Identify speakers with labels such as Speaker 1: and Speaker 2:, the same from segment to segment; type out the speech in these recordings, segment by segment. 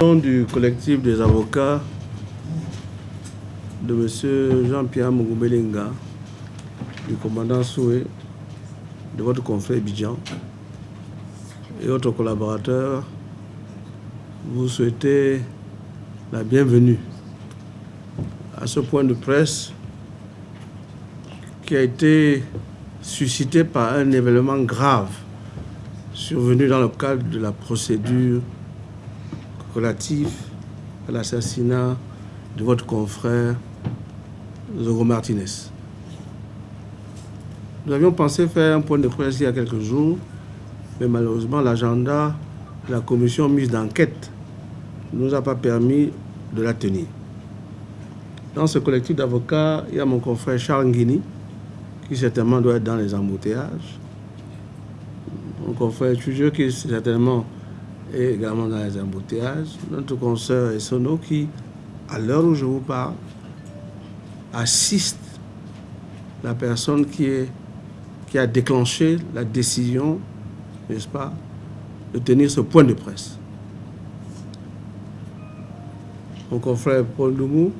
Speaker 1: Nom du collectif des avocats de M. Jean-Pierre Mugubelinga, du commandant Soué, de votre confrère Bidjan et autres collaborateurs, vous souhaitez la bienvenue à ce point de presse qui a été suscité par un événement grave survenu dans le cadre de la procédure relative à l'assassinat de votre confrère Zogo Martinez. Nous avions pensé faire un point de presse il y a quelques jours, mais malheureusement l'agenda de la commission mise d'enquête ne nous a pas permis de la tenir. Dans ce collectif d'avocats, il y a mon confrère Charles Nguini, qui certainement doit être dans les embouteillages. Mon confrère Tujeux, qui certainement est également dans les embouteillages. Notre consoeur Essono, qui, à l'heure où je vous parle, assiste la personne qui, a déclenché la décision, n'est-ce pas, de tenir ce point de presse. Mon confrère Paul Doumou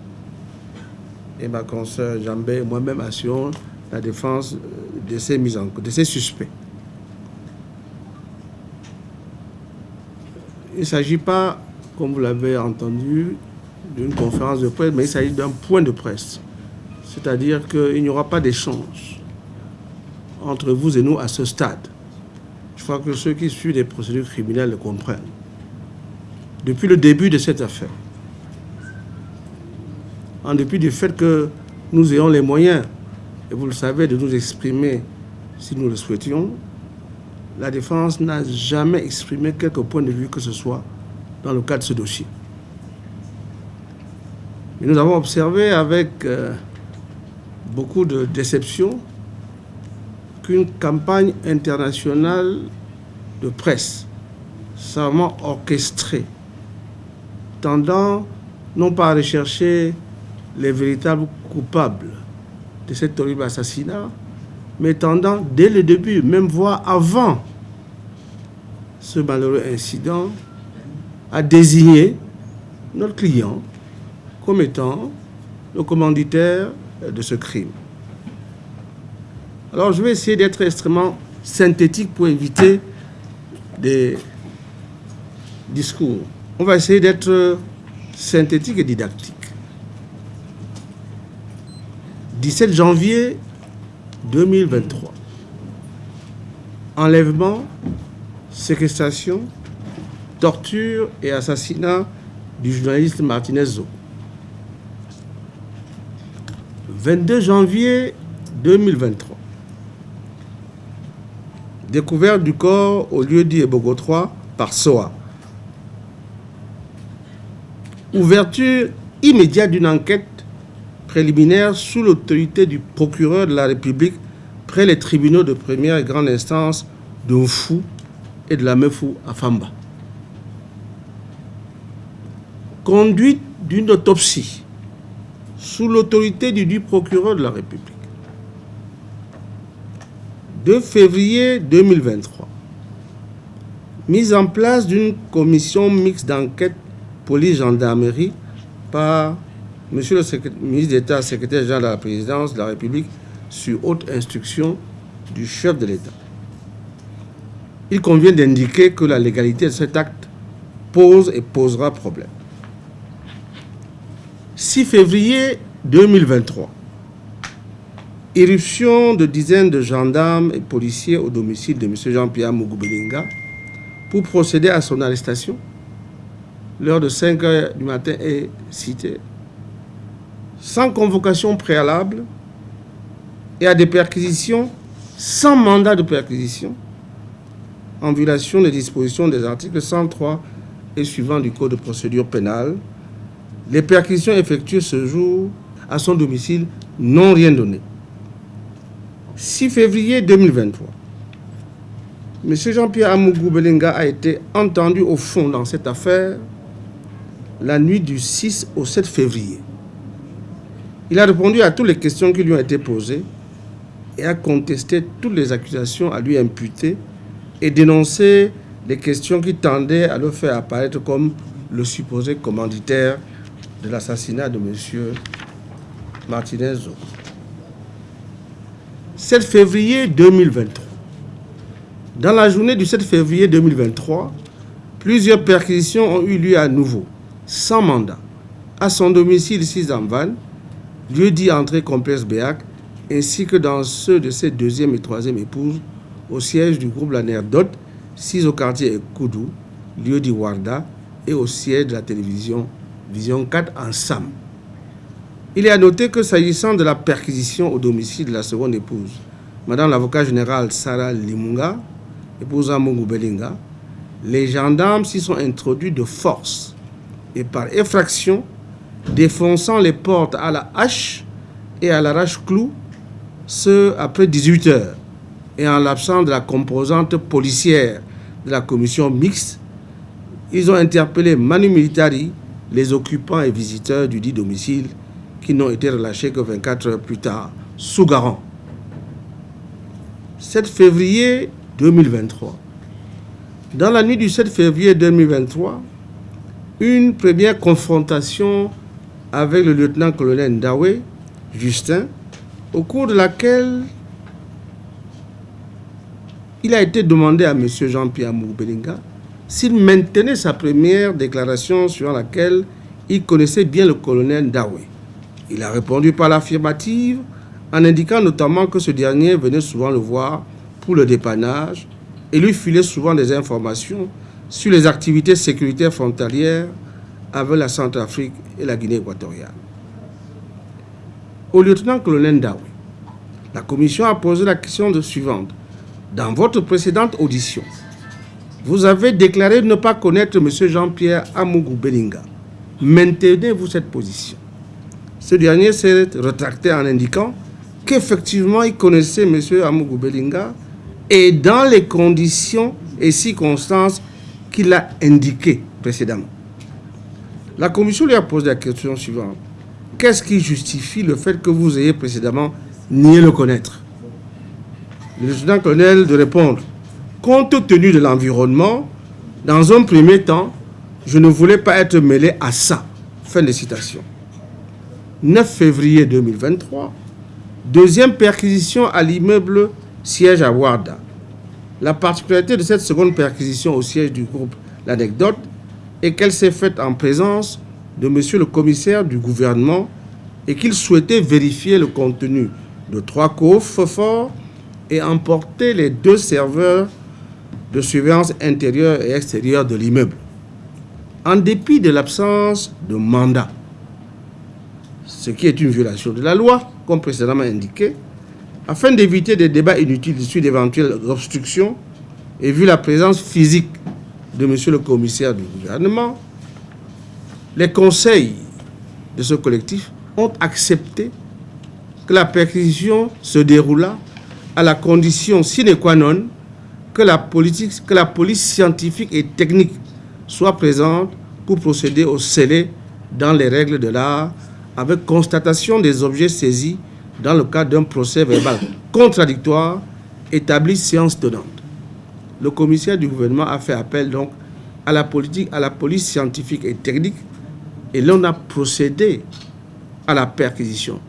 Speaker 1: et ma consoeur Jambé moi-même assurons la défense de ces mises en de ces suspects. Il ne s'agit pas, comme vous l'avez entendu, d'une conférence de presse, mais il s'agit d'un point de presse. C'est-à-dire qu'il n'y aura pas d'échange entre vous et nous à ce stade. Je crois que ceux qui suivent les procédures criminelles le comprennent. Depuis le début de cette affaire, en dépit du fait que nous ayons les moyens et vous le savez, de nous exprimer si nous le souhaitions, la défense n'a jamais exprimé quelque point de vue que ce soit dans le cadre de ce dossier. Nous avons observé avec euh, beaucoup de déception qu'une campagne internationale de presse savamment orchestrée, tendant non pas à rechercher les véritables coupables, de cet horrible assassinat, mais tendant dès le début, même voire avant ce malheureux incident, à désigner notre client comme étant le commanditaire de ce crime. Alors je vais essayer d'être extrêmement synthétique pour éviter des discours. On va essayer d'être synthétique et didactique. 17 janvier 2023. Enlèvement, séquestration, torture et assassinat du journaliste Martinez Zo. 22 janvier 2023. Découverte du corps au lieu dit Ebogo 3 par SOA. Ouverture immédiate d'une enquête préliminaire sous l'autorité du procureur de la République près les tribunaux de première et grande instance de Mfou et de la Mefou à Famba. Conduite d'une autopsie sous l'autorité du, procureur de la République. 2 février 2023. Mise en place d'une commission mixte d'enquête police-gendarmerie par Monsieur le ministre d'État, secrétaire général de la présidence de la République, sur haute instruction du chef de l'État. Il convient d'indiquer que la légalité de cet acte pose et posera problème. 6 février 2023. Éruption de dizaines de gendarmes et policiers au domicile de M. Jean-Pierre Mugubelinga pour procéder à son arrestation. L'heure de 5 heures du matin est citée sans convocation préalable et à des perquisitions sans mandat de perquisition en violation des dispositions des articles 103 et suivants du Code de procédure pénale. Les perquisitions effectuées ce jour à son domicile n'ont rien donné. 6 février 2023, M. Jean-Pierre Amougou Belenga a été entendu au fond dans cette affaire la nuit du 6 au 7 février. Il a répondu à toutes les questions qui lui ont été posées et a contesté toutes les accusations à lui imputées et dénoncé les questions qui tendaient à le faire apparaître comme le supposé commanditaire de l'assassinat de M. Martinez. 7 février 2023. Dans la journée du 7 février 2023, plusieurs perquisitions ont eu lieu à nouveau, sans mandat, à son domicile 6 en lieu dit entrée complexe Béac, ainsi que dans ceux de ses deuxième et troisième épouses, au siège du groupe Laner Dot, 6 au quartier Koudou, lieu dit Warda, et au siège de la télévision Vision 4 en Sam. Il est à noter que s'agissant de la perquisition au domicile de la seconde épouse, Madame l'avocat général Sarah Limunga, épouse Mungu Belinga, les gendarmes s'y sont introduits de force et par effraction, défonçant les portes à la hache et à l'arrache-clou, ce après 18 heures, et en l'absence de la composante policière de la commission mixte, ils ont interpellé Manu Militari, les occupants et visiteurs du dit domicile, qui n'ont été relâchés que 24 heures plus tard, sous garant. 7 février 2023. Dans la nuit du 7 février 2023, une première confrontation avec le lieutenant-colonel Ndawé, Justin, au cours de laquelle il a été demandé à M. Jean-Pierre Moubelinga s'il maintenait sa première déclaration sur laquelle il connaissait bien le colonel Ndawé. Il a répondu par l'affirmative en indiquant notamment que ce dernier venait souvent le voir pour le dépannage et lui filait souvent des informations sur les activités sécuritaires frontalières avec la Centrafrique et la Guinée équatoriale. Au lieutenant-colonel Ndawi, la commission a posé la question suivante. Dans votre précédente audition, vous avez déclaré ne pas connaître M. Jean-Pierre Amougou Belinga. Maintenez-vous cette position ce dernier s'est retracté en indiquant qu'effectivement il connaissait M. Amougou Belinga et dans les conditions et circonstances qu'il a indiquées précédemment. La commission lui a posé la question suivante. Qu'est-ce qui justifie le fait que vous ayez précédemment nié le connaître? Le lieutenant-colonel de répondre. Compte tenu de l'environnement, dans un premier temps, je ne voulais pas être mêlé à ça. Fin de citation. 9 février 2023, deuxième perquisition à l'immeuble siège à Warda. La particularité de cette seconde perquisition au siège du groupe L'anecdote est qu'elle s'est faite en présence de monsieur le commissaire du gouvernement et qu'il souhaitait vérifier le contenu de trois coffres forts et emporter les deux serveurs de surveillance intérieure et extérieure de l'immeuble. En dépit de l'absence de mandat ce qui est une violation de la loi, comme précédemment indiqué, afin d'éviter des débats inutiles sur d'éventuelles obstructions et vu la présence physique de monsieur le commissaire du gouvernement, les conseils de ce collectif ont accepté que la perquisition se déroula à la condition sine qua non que la, politique, que la police scientifique et technique soit présente pour procéder au scellé dans les règles de l'art avec constatation des objets saisis dans le cadre d'un procès verbal contradictoire établi séance tenante. Le commissaire du gouvernement a fait appel donc à la, politique, à la police scientifique et technique et l'on a procédé à la perquisition.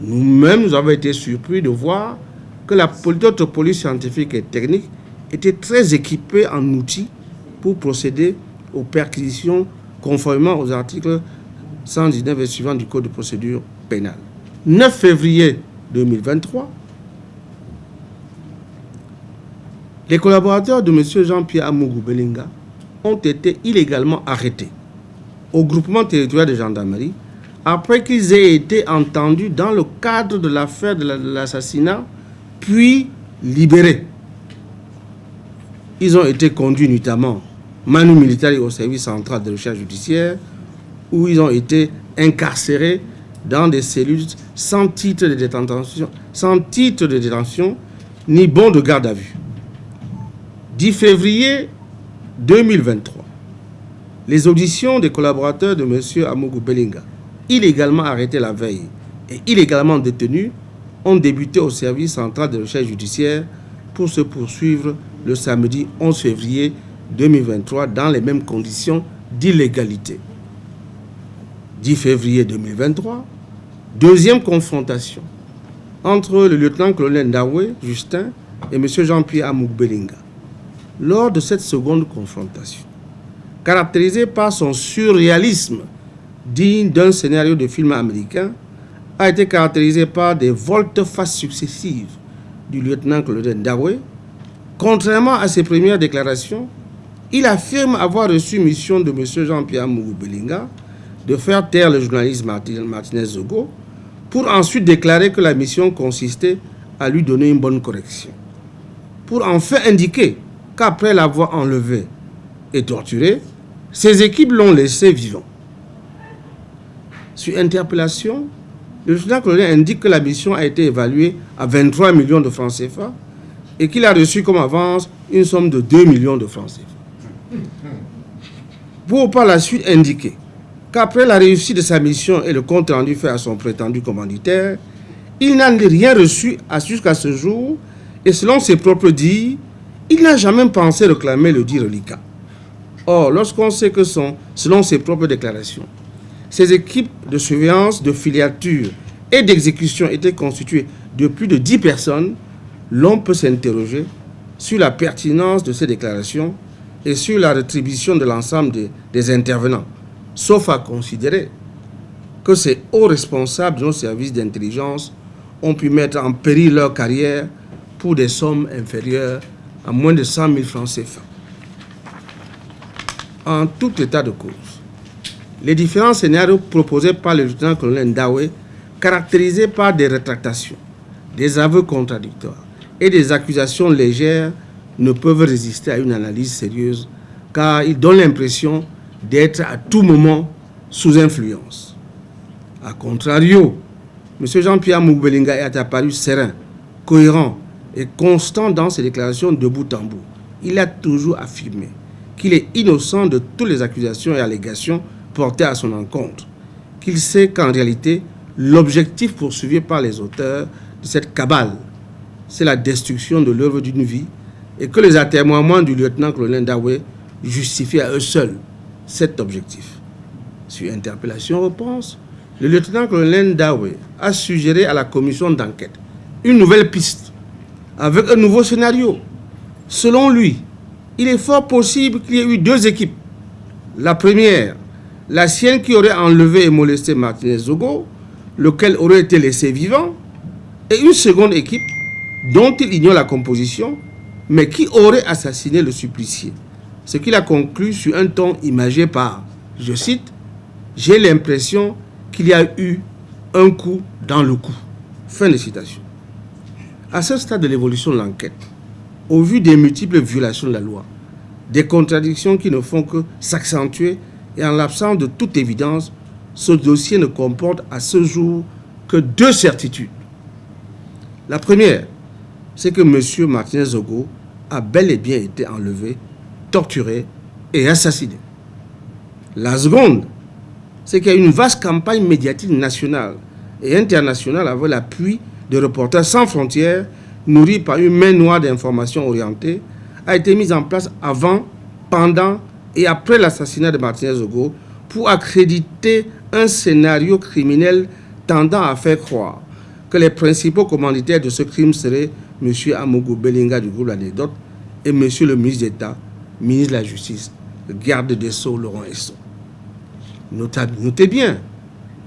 Speaker 1: Nous-mêmes, nous avons été surpris de voir que la police scientifique et technique était très équipée en outils pour procéder aux perquisitions conformément aux articles 119 et suivant du Code de procédure pénale. 9 février 2023, les collaborateurs de M. Jean-Pierre Amougou Belinga ont été illégalement arrêtés au groupement territorial de gendarmerie après qu'ils aient été entendus dans le cadre de l'affaire de l'assassinat, puis libérés. Ils ont été conduits notamment manu militaire au service central de recherche judiciaire où ils ont été incarcérés dans des cellules sans titre de détention, sans titre de détention ni bon de garde à vue. 10 février 2023, les auditions des collaborateurs de M. Amougou Belinga, illégalement arrêtés la veille et illégalement détenus, ont débuté au service central de recherche judiciaire pour se poursuivre le samedi 11 février 2023 dans les mêmes conditions d'illégalité. 10 février 2023, deuxième confrontation entre le lieutenant-colonel Ndawe, Justin, et M. Jean-Pierre Amoukbelinga. Lors de cette seconde confrontation, caractérisée par son surréalisme digne d'un scénario de film américain, a été caractérisée par des volte-face successives du lieutenant-colonel Ndawe. Contrairement à ses premières déclarations, il affirme avoir reçu mission de M. Jean-Pierre Belinga de faire taire le journaliste Martinez Zogo pour ensuite déclarer que la mission consistait à lui donner une bonne correction. Pour enfin indiquer qu'après l'avoir enlevé et torturé, ses équipes l'ont laissé vivant. Sur interpellation, le lieutenant-colonel indique que la mission a été évaluée à 23 millions de francs CFA et qu'il a reçu comme avance une somme de 2 millions de francs CFA. Pour par la suite indiquer qu'après la réussite de sa mission et le compte rendu fait à son prétendu commanditaire, il n'a rien reçu jusqu'à ce jour et selon ses propres dires, il n'a jamais pensé réclamer le dit reliquat. Or, lorsqu'on sait que selon ses propres déclarations, ces équipes de surveillance, de filiature et d'exécution étaient constituées de plus de 10 personnes. L'on peut s'interroger sur la pertinence de ces déclarations et sur la rétribution de l'ensemble des, intervenants, sauf à considérer que ces hauts responsables de nos services d'intelligence ont pu mettre en péril leur carrière pour des sommes inférieures à moins de 100 000 francs CFA. En tout état de cause, les différents scénarios proposés par le lieutenant-colonel Ndawe, caractérisés par des rétractations, des aveux contradictoires et des accusations légères, ne peuvent résister à une analyse sérieuse car ils donnent l'impression d'être à tout moment sous influence. A contrario, M. Jean-Pierre Moubelinga est apparu serein, cohérent et constant dans ses déclarations de bout en bout. Il a toujours affirmé qu'il est innocent de toutes les accusations et allégations porté à son encontre, qu'il sait qu'en réalité, l'objectif poursuivi par les auteurs de cette cabale, c'est la destruction de l'œuvre d'une vie et que les atermoiements du lieutenant-colonel Dawe justifient à eux seuls cet objectif. Sur interpellation réponse, le lieutenant-colonel Dawe a suggéré à la commission d'enquête une nouvelle piste avec un nouveau scénario. Selon lui, il est fort possible qu'il y ait eu deux équipes. La première la sienne qui aurait enlevé et molesté Martinez Zogo, lequel aurait été laissé vivant, et une seconde équipe dont il ignore la composition, mais qui aurait assassiné le supplicié. Ce qu'il a conclu sur un ton imagé par, je cite, « J'ai l'impression qu'il y a eu un coup dans le coup. » Fin de citation. À ce stade de l'évolution de l'enquête, au vu des multiples violations de la loi, des contradictions qui ne font que s'accentuer et en l'absence de toute évidence, ce dossier ne comporte à ce jour que deux certitudes. La première, c'est que M. Martinez Zogo a bel et bien été enlevé, torturé et assassiné. La seconde, c'est qu'il y a une vaste campagne médiatique nationale et internationale avec l'appui de Reporters sans frontières, nourrie par une main noire d'informations orientées, a été mise en place avant, pendant et après l'assassinat de Martinez Zogo pour accréditer un scénario criminel tendant à faire croire que les principaux commanditaires de ce crime seraient M. Amougou Belinga du groupe L'Anecdote et M. le ministre d'État, ministre de la Justice, le garde des Sceaux, Laurent Esson. Notez bien,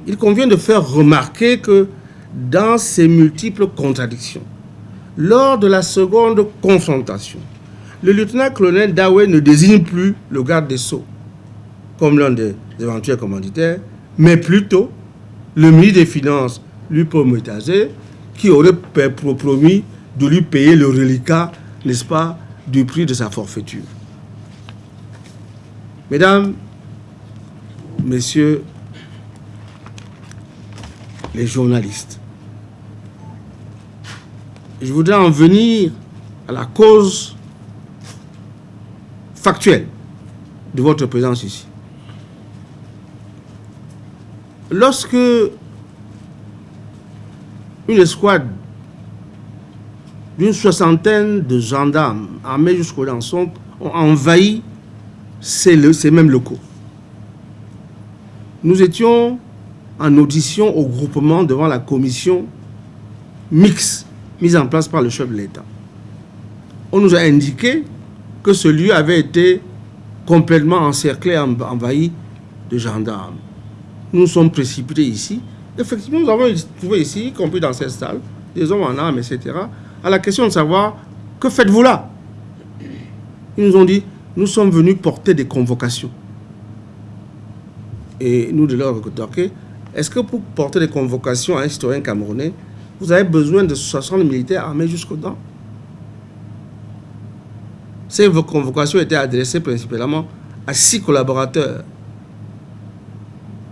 Speaker 1: il convient de faire remarquer que dans ces multiples contradictions, lors de la seconde confrontation, le lieutenant-colonel Dawe ne désigne plus le garde des Sceaux comme l'un des éventuels commanditaires, mais plutôt le ministre des Finances, Lupo qui aurait promis de lui payer le reliquat, n'est-ce pas, du prix de sa forfaiture. Mesdames, Messieurs les journalistes, je voudrais en venir à la cause factuel de votre présence ici. Lorsque une escouade d'une soixantaine de gendarmes armés jusqu'au lançon ont envahi ces mêmes locaux, nous étions en audition au groupement devant la commission mixte mise en place par le chef de l'État. On nous a indiqué que ce lieu avait été complètement encerclé, envahi de gendarmes. Nous sommes précipités ici. Effectivement, nous avons trouvé ici, y compris dans cette salle, des hommes en armes, etc., à la question de savoir que faites-vous là? Ils nous ont dit nous sommes venus porter des convocations. Et nous de leur rétorquer est-ce que pour porter des convocations à un citoyen camerounais, vous avez besoin de 60 militaires armés jusqu'aux dents? Ces convocations étaient adressées principalement à six collaborateurs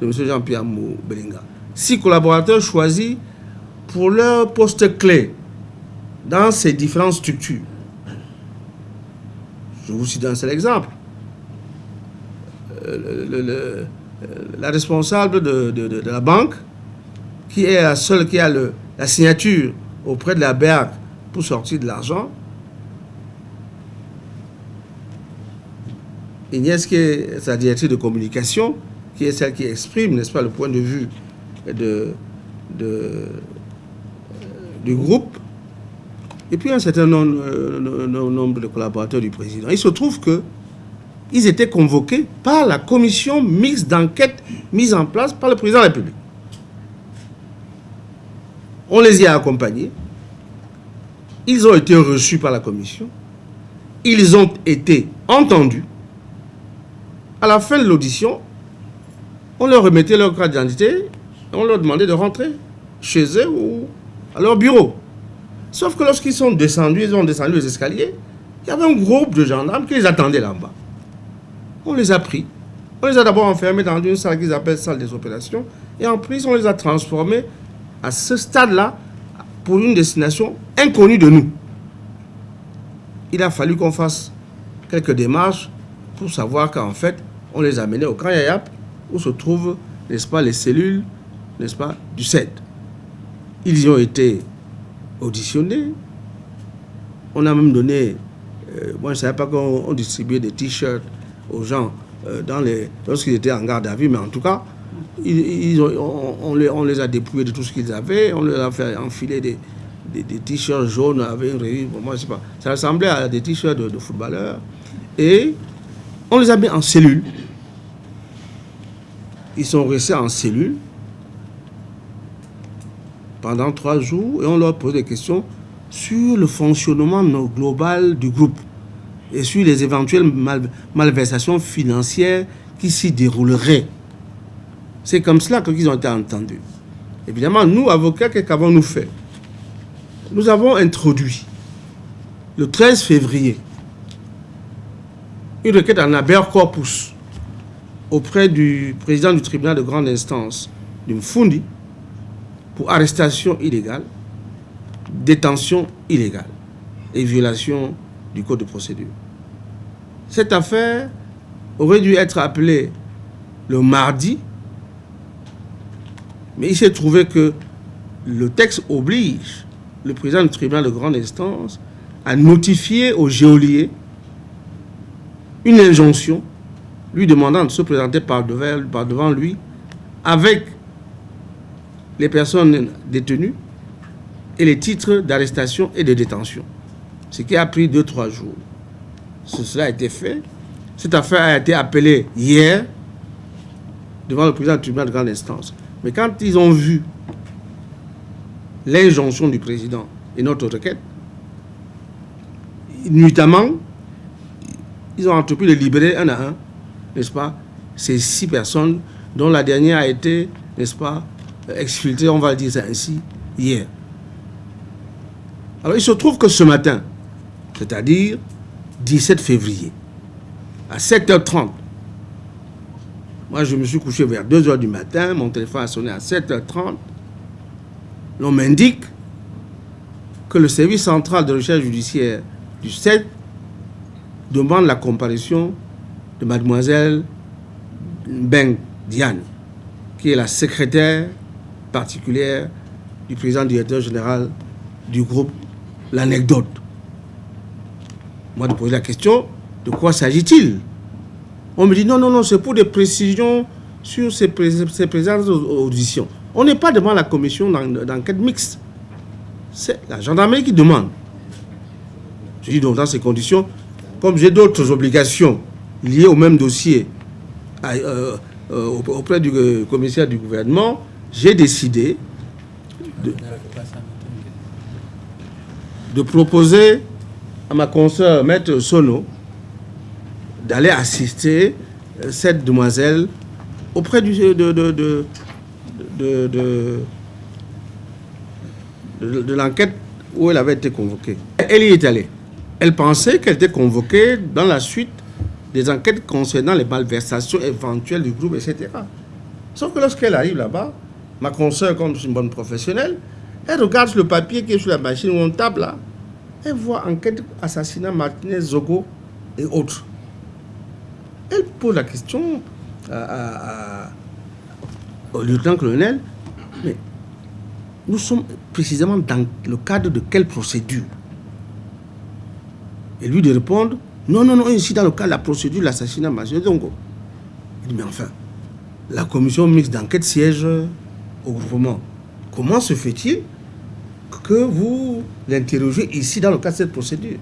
Speaker 1: de M. Jean-Pierre Belinga. Six collaborateurs choisis pour leur poste clé dans ces différentes structures. Je vous cite un seul exemple. Euh, la responsable de, la banque, qui est la seule qui a la signature auprès de la BERC pour sortir de l'argent, Inès, qui est sa directrice de communication, qui est celle qui exprime, n'est-ce pas, le point de vue de, du groupe, et puis un certain euh, nombre, de collaborateurs du président. Il se trouve que ils étaient convoqués par la commission mixte d'enquête mise en place par le président de la République. On les y a accompagnés. Ils ont été reçus par la commission. Ils ont été entendus. À la fin de l'audition, on leur remettait leur carte d'identité et on leur demandait de rentrer chez eux ou à leur bureau. Sauf que lorsqu'ils sont descendus, ils ont descendu les escaliers, il y avait un groupe de gendarmes qui les attendait là-bas. On les a pris. On les a d'abord enfermés dans une salle qu'ils appellent salle des opérations. Et en plus, on les a transformés à ce stade-là pour une destination inconnue de nous. Il a fallu qu'on fasse quelques démarches pour savoir qu'en fait, on les a menés au Camp Yayap, où se trouvent, n'est-ce pas, les cellules, n'est-ce pas, du CED. Ils y ont été auditionnés. On a même donné, euh, moi je ne savais pas qu'on distribuait des t-shirts aux gens euh, dans les, lorsqu'ils étaient en garde à vue, mais en tout cas, ils, on, les, on, les, a dépouillés de tout ce qu'ils avaient, on leur a fait enfiler des, des, t-shirts jaunes avec une revue, moi je sais pas, ça ressemblait à des t-shirts de, de footballeurs, et on les a mis en cellule. Ils sont restés en cellule pendant trois jours et on leur pose des questions sur le fonctionnement global du groupe et sur les éventuelles malversations financières qui s'y dérouleraient. C'est comme cela qu'ils ont été entendus. Évidemment, nous, avocats, qu'avons-nous fait? Nous avons introduit, le 13 février, une requête en habeas corpus auprès du président du tribunal de grande instance, du Mfundi, pour arrestation illégale, détention illégale et violation code de procédure. Cette affaire aurait dû être appelée le mardi, mais il s'est trouvé que le texte oblige le président du tribunal de grande instance à notifier au géolier une injonction lui demandant de se présenter par devant lui avec les personnes détenues et les titres d'arrestation et de détention ce qui a pris 2-3 jours. Cela a été fait. Cette affaire a été appelée hier devant le président du tribunal de grande instance. Mais quand ils ont vu l'injonction du président et notre requête, nuitamment, ils ont entrepris de libérer un à un, n'est-ce pas, ces six personnes dont la dernière a été, n'est-ce pas, exfiltrée, on va dire ça ainsi, hier. Alors il se trouve que ce matin, c'est-à-dire 17 février, à 7h30. Moi, je me suis couché vers 2h du matin, mon téléphone a sonné à 7h30. L'on m'indique que le service central de recherche judiciaire du 7 demande la comparution de mademoiselle Beng Diane, qui est la secrétaire particulière du président directeur général du groupe L'Anecdote. Moi, de poser la question, de quoi s'agit-il? On me dit, non, non, non, c'est pour des précisions sur ces, présentes auditions. On n'est pas devant la commission d'enquête mixte. C'est la gendarmerie qui demande. Je dis donc dans ces conditions, comme j'ai d'autres obligations liées au même dossier euh, euh, auprès du euh, commissaire du gouvernement, j'ai décidé de, proposer à ma consoeur, Maître Sono, d'aller assister cette demoiselle auprès du, de, de, de l'enquête où elle avait été convoquée. Elle y est allée. Elle pensait qu'elle était convoquée dans la suite des enquêtes concernant les malversations éventuelles du groupe, etc. Sauf que lorsqu'elle arrive là-bas, ma consoeur, comme une bonne professionnelle, elle regarde le papier qui est sur la machine où on tape là, elle voit enquête assassinat Martinez, Zogo et autres. Elle pose la question au lieutenant-colonel, mais nous sommes précisément dans le cadre de quelle procédure? Et lui de répondre, non, non, non, ici dans le cas de la procédure de l'assassinat majeur Zongo. Il dit, mais enfin, la commission mixte d'enquête siège au gouvernement. Comment se fait-il que vous l'interrogez ici dans le cas de cette procédure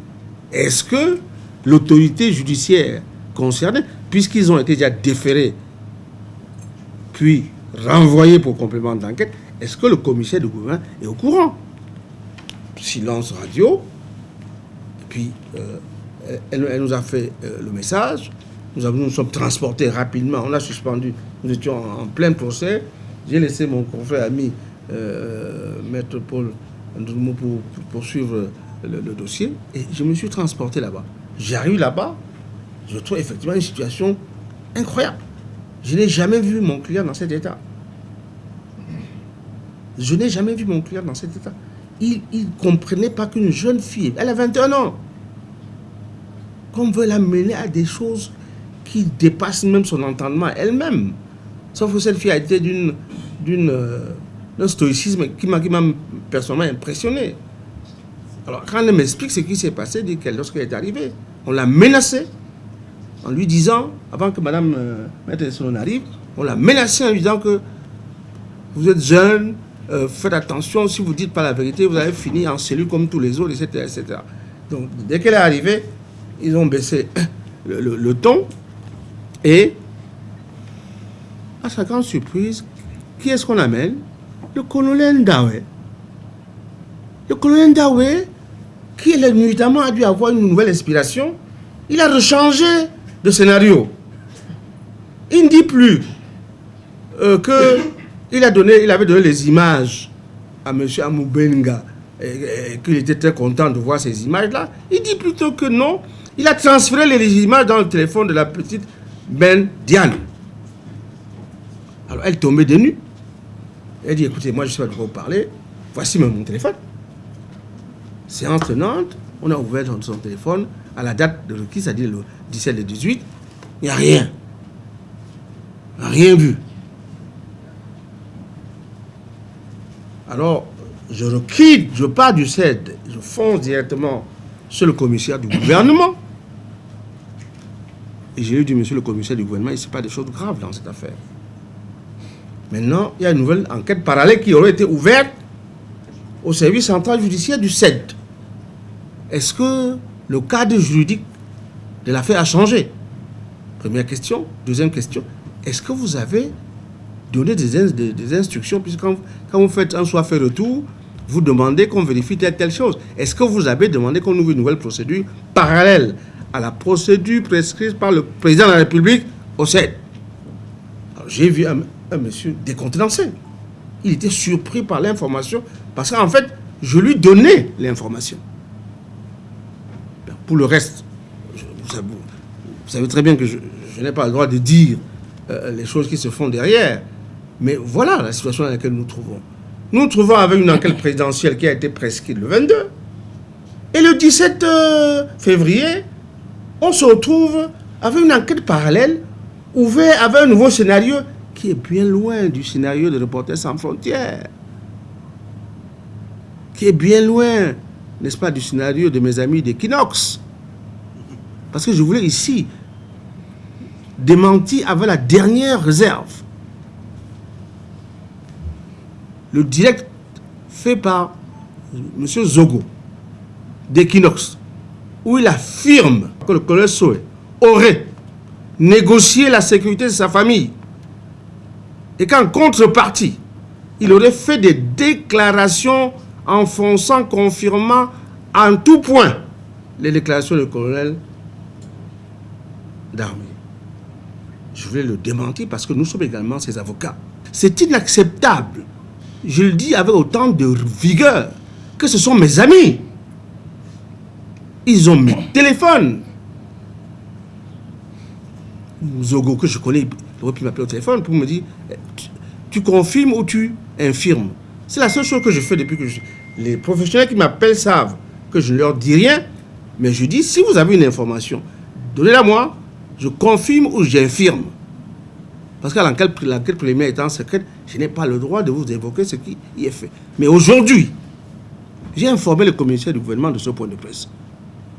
Speaker 1: Est-ce que l'autorité judiciaire concernée, puisqu'ils ont été déjà déférés, puis renvoyés pour complément d'enquête, est-ce que le commissaire du gouvernement est au courant? Silence radio. Puis, euh, elle, nous a fait euh, le message. Nous, nous sommes transportés rapidement. On a suspendu. Nous étions en, plein procès. J'ai laissé mon confrère ami, euh, Maître Paul pour, poursuivre le, dossier. Et je me suis transporté là-bas. J'arrive là-bas. Je trouve effectivement une situation incroyable. Je n'ai jamais vu mon client dans cet état. Je n'ai jamais vu mon client dans cet état. Il ne comprenait pas qu'une jeune fille, elle a 21 ans, qu'on veut l'amener à des choses qui dépassent même son entendement elle-même. Sauf que cette fille a été d'une euh, d'un stoïcisme qui m'a personnellement impressionné. Alors, quand elle m'explique ce qui s'est passé, qu'elle, lorsqu'elle est arrivée, on l'a menacée en lui disant, avant que Madame euh, Maître arrive, on l'a menacée en lui disant que vous êtes jeune, euh, faites attention, si vous dites pas la vérité, vous allez finir en cellule comme tous les autres, etc. etc. Donc, dès qu'elle est arrivée, ils ont baissé le, ton. Et, à sa grande surprise, qui est-ce qu'on amène? Le colonel Ndawe. Le colonel Ndawe, qui nuitamment a dû avoir une nouvelle inspiration, il a rechangé de scénario. Il ne dit plus euh, que il, a donné, il avait donné les images à M. Amoubenga et qu'il était très content de voir ces images-là. Il dit plutôt que non, il a transféré les images dans le téléphone de la petite Ben Diane. Alors elle tombait de nues. Elle dit, écoutez, moi je ne sais pas de quoi vous parler. Voici mon téléphone. Séance tenante, on a ouvert son téléphone à la date de qui, c'est-à-dire le 17 et 18. Il n'y a rien. Rien vu. Alors, je quitte, je pars du CED, je fonce directement sur le commissaire du gouvernement. Et j'ai dit, monsieur le commissaire du gouvernement, il ne sait pas des choses graves dans cette affaire. Maintenant, il y a une nouvelle enquête parallèle qui aurait été ouverte au service central judiciaire du CED. Est-ce que le cadre juridique de l'affaire a changé? Première question. Deuxième question, est-ce que vous avez donné des, instructions? Puisque quand, vous faites un soit fait retour, vous demandez qu'on vérifie telle telle chose. Est-ce que vous avez demandé qu'on ouvre une nouvelle procédure parallèle à la procédure prescrite par le président de la République au CED. J'ai vu un, monsieur décontenancé. Il était surpris par l'information parce qu'en fait, je lui donnais l'information. Pour le reste, vous, savez, très bien que je, n'ai pas le droit de dire euh, les choses qui se font derrière. Mais voilà la situation dans laquelle nous nous trouvons. Nous nous trouvons avec une enquête présidentielle qui a été prescrite le 22. Et le 17 euh, février, on se retrouve avec une enquête parallèle ouverte avec un nouveau scénario qui est bien loin du scénario de Reporters sans frontières. Qui est bien loin, n'est-ce pas, du scénario de mes amis d'Equinox. Parce que je voulais ici démentir avec la dernière réserve le direct fait par M. Zogo d'Equinox, où il affirme que le colonel Soe aurait négocié la sécurité de sa famille et qu'en contrepartie, il aurait fait des déclarations enfonçant, confirmant en tout point les déclarations du colonel d'armée. Je voulais le démentir parce que nous sommes également ses avocats. C'est inacceptable. Je le dis avec autant de vigueur que ce sont mes amis. Ils ont mes téléphones. Zogo, que je connais, aurait pu m'appeler au téléphone pour me dire tu, confirmes ou tu infirmes? C'est la seule chose que je fais depuis que je... Les professionnels qui m'appellent savent que je ne leur dis rien, mais je dis si vous avez une information, donnez-la moi, je confirme ou j'infirme. Parce que l'enquête première étant secrète, je n'ai pas le droit de vous évoquer ce qui y est fait. Mais aujourd'hui, j'ai informé le commissaire du gouvernement de ce point de presse.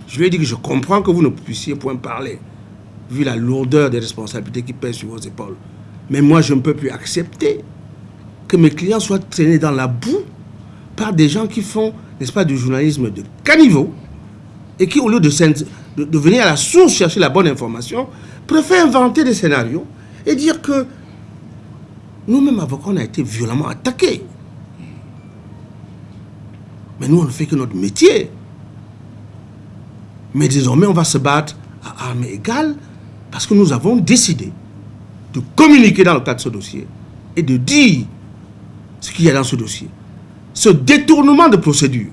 Speaker 1: Je lui ai dit que je comprends que vous ne puissiez point parler, vu la lourdeur des responsabilités qui pèsent sur vos épaules. Mais moi, je ne peux plus accepter que mes clients soient traînés dans la boue par des gens qui font, n'est-ce pas, du journalisme de caniveau et qui, au lieu de, de, venir à la source chercher la bonne information, préfèrent inventer des scénarios et dire que nous-mêmes, avocats, on a été violemment attaqués. Mais nous, on ne fait que notre métier. Mais désormais, on va se battre à armes égales parce que nous avons décidé de communiquer dans le cadre de ce dossier et de dire ce qu'il y a dans ce dossier. Ce détournement de procédure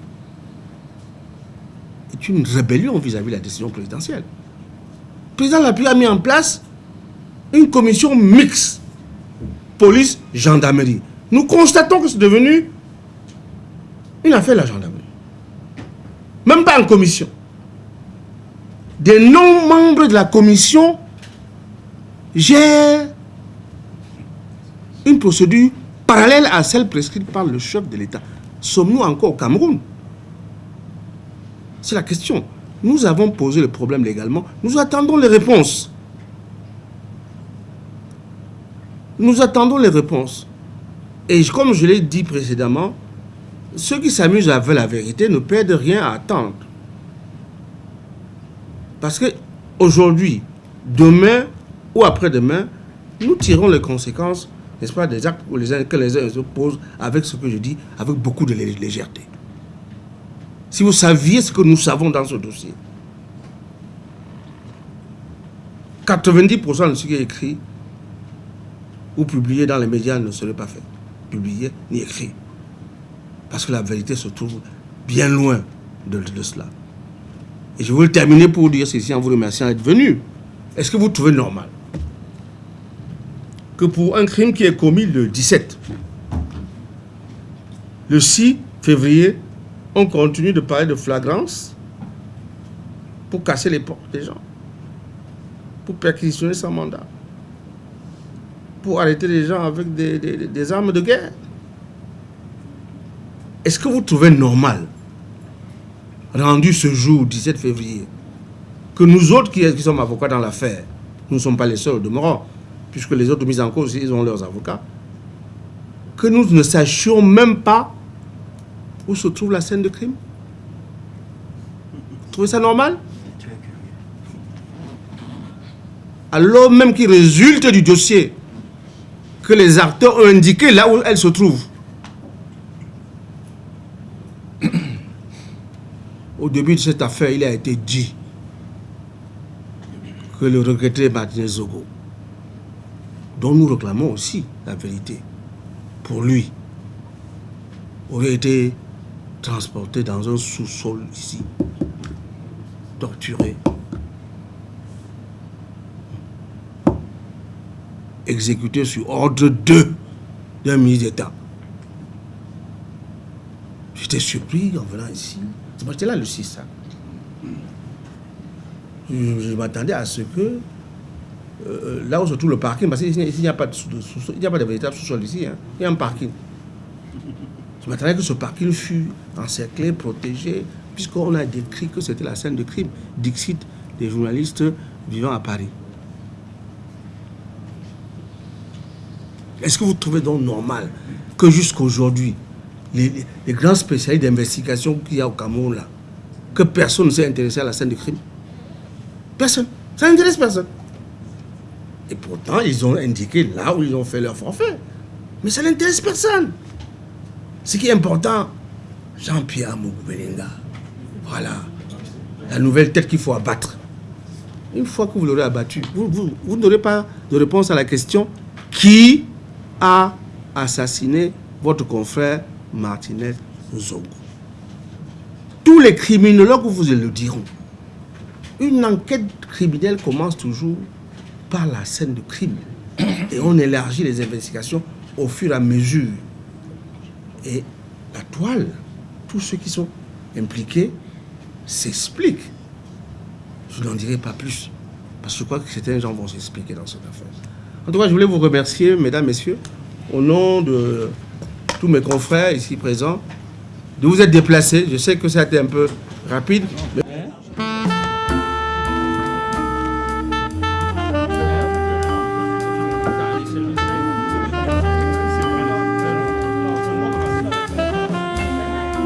Speaker 1: est une rébellion vis-à-vis de la décision présidentielle. Le président Lapierre a mis en place une commission mixte, police-gendarmerie. Nous constatons que c'est devenu une affaire de la gendarmerie. Même pas en commission. Des non-membres de la commission gèrent une procédure parallèle à celle prescrite par le chef de l'État. Sommes-nous encore au Cameroun? C'est la question. Nous avons posé le problème légalement. Nous attendons les réponses. Nous attendons les réponses. Et comme je l'ai dit précédemment, ceux qui s'amusent à la vérité ne perdent rien à attendre. Parce que aujourd'hui, demain ou après-demain, nous tirons les conséquences n'est-ce pas, des actes que les uns se posent avec ce que je dis, avec beaucoup de légèreté. Si vous saviez ce que nous savons dans ce dossier, 90% de ce qui est écrit ou publié dans les médias ne serait pas fait, publié ni écrit. Parce que la vérité se trouve bien loin de, de cela. Et je veux terminer pour dire ceci en vous remerciant d'être venu. Est-ce que vous trouvez normal? Que pour un crime qui est commis le 17, le 6 février, on continue de parler de flagrance pour casser les portes des gens, pour perquisitionner sans mandat, pour arrêter les gens avec des, armes de guerre. Est-ce que vous trouvez normal, rendu ce jour, 17 février, que nous autres qui, qui sommes avocats dans l'affaire, nous ne sommes pas les seuls de morts, puisque les autres mises en cause, ils ont leurs avocats, que nous ne sachions même pas où se trouve la scène de crime. Vous trouvez ça normal? Alors même qu'il résulte du dossier que les acteurs ont indiqué là où elle se trouve. Au début de cette affaire, il a été dit que le regretté Martinez Zogo nous réclamons aussi la vérité, pour lui, aurait été transporté dans un sous-sol ici, torturé, exécuté sur ordre de d'un ministre d'État. J'étais surpris en venant ici. J'étais là le 6. je m'attendais à ce que euh, là où se trouve le parking, parce qu'il n'y a pas de, a pas véritable sous-sol ici, hein. il y a un parking. Je m'attendais que ce parking fût encerclé, protégé, puisqu'on a décrit que c'était la scène de crime, Dixit, des journalistes vivant à Paris. Est-ce que vous trouvez donc normal que jusqu'aujourd'hui, les, les, grands spécialistes d'investigation qu'il y a au Cameroun, là, que personne ne s'est intéressé à la scène de crime? Personne. Ça n'intéresse personne. Et pourtant, ils ont indiqué là où ils ont fait leur forfait. Mais ça n'intéresse personne. Ce qui est important, Jean-Pierre Mougoubelinga, voilà, la nouvelle tête qu'il faut abattre. Une fois que vous l'aurez abattu, vous, n'aurez pas de réponse à la question qui a assassiné votre confrère Martinez Zongo. Tous les criminologues vous le diront. Une enquête criminelle commence toujours la scène de crime. Et on élargit les investigations au fur et à mesure. Et la toile, tous ceux qui sont impliqués s'expliquent. Je n'en dirai pas plus. Parce que je crois que certains gens vont s'expliquer dans cette affaire. En tout cas, je voulais vous remercier, mesdames, messieurs, au nom de tous mes confrères ici présents, de vous être déplacés. Je sais que ça a été un peu rapide.